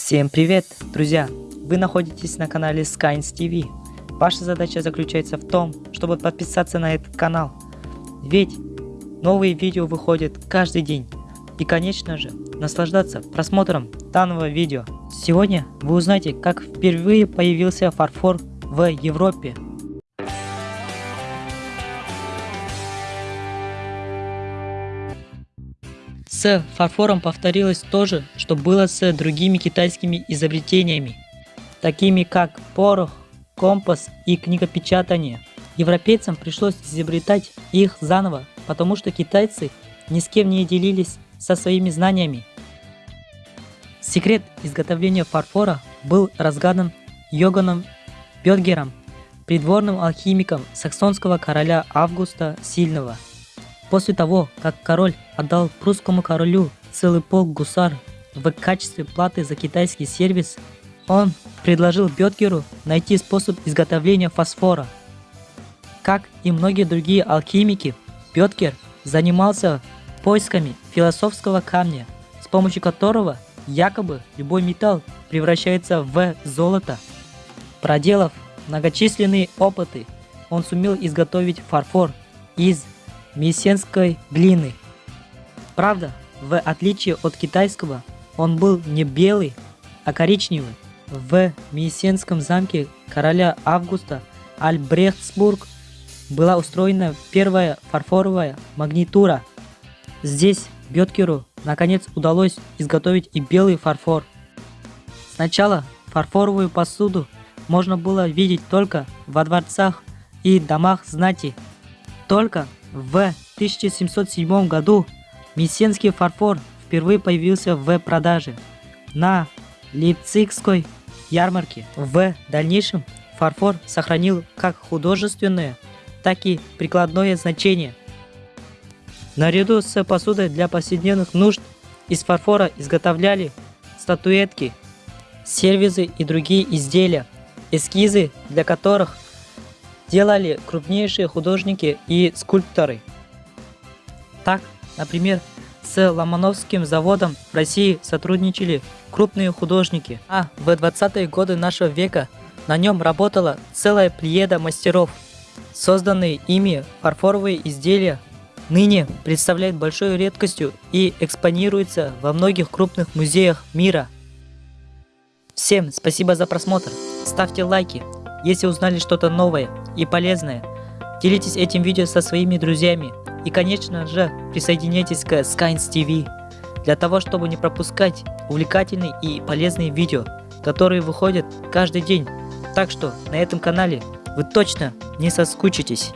Всем привет, друзья! Вы находитесь на канале Skynes TV. Ваша задача заключается в том, чтобы подписаться на этот канал. Ведь новые видео выходят каждый день. И конечно же, наслаждаться просмотром данного видео. Сегодня вы узнаете, как впервые появился фарфор в Европе. С фарфором повторилось то же, что было с другими китайскими изобретениями, такими как порох, компас и книгопечатание. Европейцам пришлось изобретать их заново, потому что китайцы ни с кем не делились со своими знаниями. Секрет изготовления фарфора был разгадан Йоганом Бёдгером, придворным алхимиком саксонского короля Августа Сильного – После того, как король отдал прусскому королю целый полк гусар в качестве платы за китайский сервис, он предложил Бетгеру найти способ изготовления фосфора. Как и многие другие алхимики, Бетгер занимался поисками философского камня, с помощью которого якобы любой металл превращается в золото. Проделав многочисленные опыты, он сумел изготовить фарфор из мессенской глины. Правда, в отличие от китайского, он был не белый, а коричневый. В Мессенском замке короля Августа Альбрехтсбург была устроена первая фарфоровая магнитура. Здесь Беткеру наконец удалось изготовить и белый фарфор. Сначала фарфоровую посуду можно было видеть только во дворцах и домах знати. Только в 1707 году мессенский фарфор впервые появился в продаже на Лейпцигской ярмарке. В дальнейшем фарфор сохранил как художественное, так и прикладное значение. Наряду с посудой для повседневных нужд из фарфора изготовляли статуэтки, сервизы и другие изделия, эскизы для которых – делали крупнейшие художники и скульпторы. Так, например, с Ломановским заводом в России сотрудничали крупные художники, а в 20-е годы нашего века на нем работала целая плеяда мастеров. Созданные ими фарфоровые изделия ныне представляют большой редкостью и экспонируются во многих крупных музеях мира. Всем спасибо за просмотр, ставьте лайки, если узнали что-то новое и полезное. Делитесь этим видео со своими друзьями и конечно же присоединяйтесь к Skynes TV для того, чтобы не пропускать увлекательные и полезные видео, которые выходят каждый день. Так что на этом канале вы точно не соскучитесь.